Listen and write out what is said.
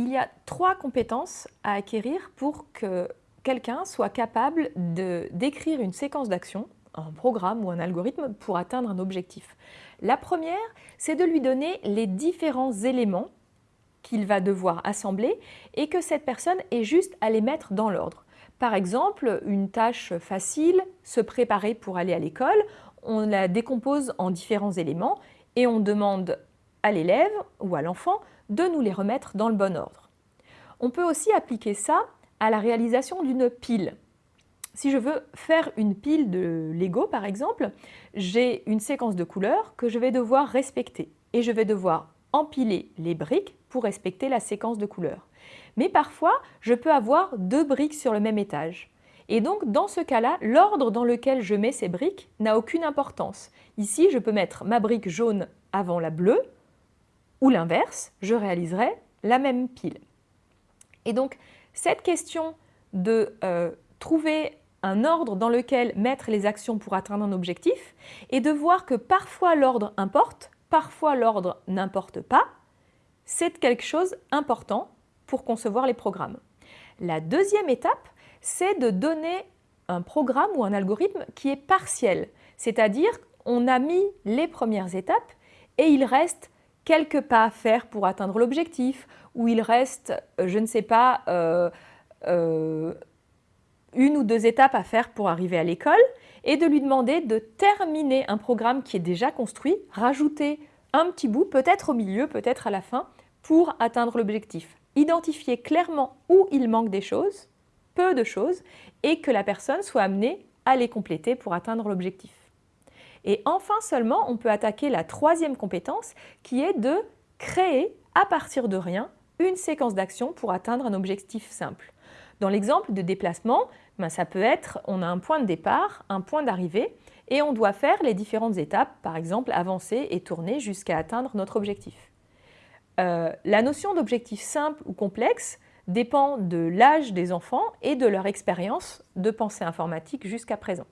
Il y a trois compétences à acquérir pour que quelqu'un soit capable d'écrire une séquence d'action, un programme ou un algorithme pour atteindre un objectif. La première, c'est de lui donner les différents éléments qu'il va devoir assembler et que cette personne ait juste à les mettre dans l'ordre. Par exemple, une tâche facile, se préparer pour aller à l'école, on la décompose en différents éléments et on demande à l'élève ou à l'enfant de nous les remettre dans le bon ordre. On peut aussi appliquer ça à la réalisation d'une pile. Si je veux faire une pile de Lego par exemple, j'ai une séquence de couleurs que je vais devoir respecter et je vais devoir empiler les briques pour respecter la séquence de couleurs. Mais parfois, je peux avoir deux briques sur le même étage. Et donc, dans ce cas-là, l'ordre dans lequel je mets ces briques n'a aucune importance. Ici, je peux mettre ma brique jaune avant la bleue, ou l'inverse, je réaliserai la même pile. Et donc, cette question de euh, trouver un ordre dans lequel mettre les actions pour atteindre un objectif et de voir que parfois l'ordre importe, parfois l'ordre n'importe pas, c'est quelque chose d'important pour concevoir les programmes. La deuxième étape, c'est de donner un programme ou un algorithme qui est partiel, c'est-à-dire on a mis les premières étapes et il reste quelques pas à faire pour atteindre l'objectif, ou il reste, euh, je ne sais pas, euh, euh, une ou deux étapes à faire pour arriver à l'école, et de lui demander de terminer un programme qui est déjà construit, rajouter un petit bout, peut-être au milieu, peut-être à la fin, pour atteindre l'objectif. Identifier clairement où il manque des choses, peu de choses, et que la personne soit amenée à les compléter pour atteindre l'objectif. Et enfin seulement, on peut attaquer la troisième compétence qui est de créer à partir de rien une séquence d'actions pour atteindre un objectif simple. Dans l'exemple de déplacement, ben ça peut être, on a un point de départ, un point d'arrivée, et on doit faire les différentes étapes, par exemple avancer et tourner jusqu'à atteindre notre objectif. Euh, la notion d'objectif simple ou complexe dépend de l'âge des enfants et de leur expérience de pensée informatique jusqu'à présent.